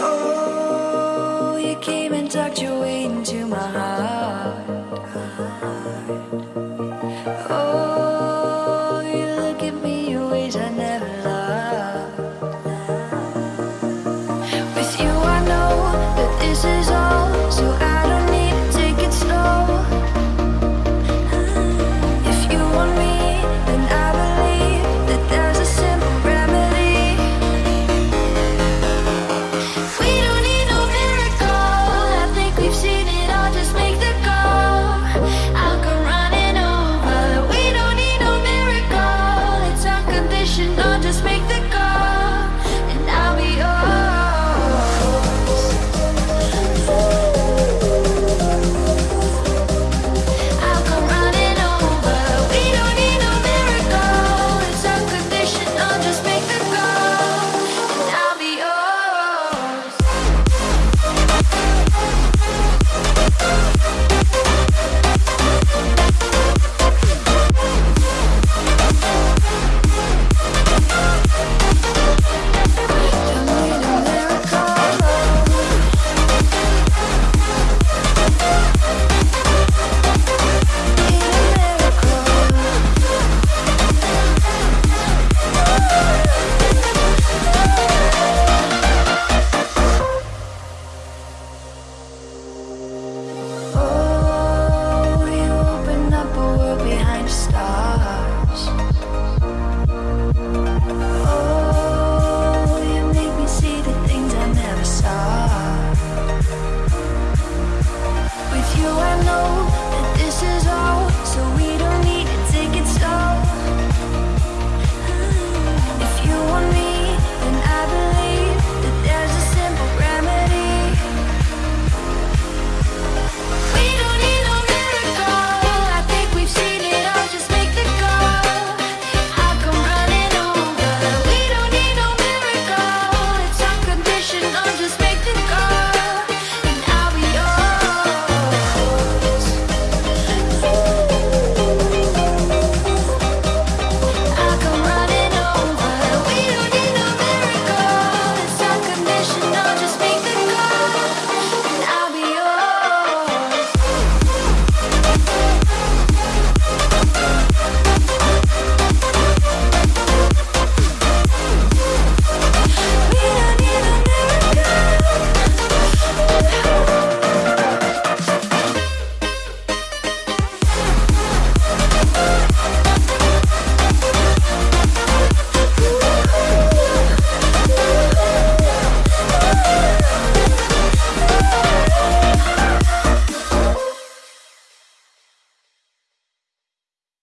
Oh.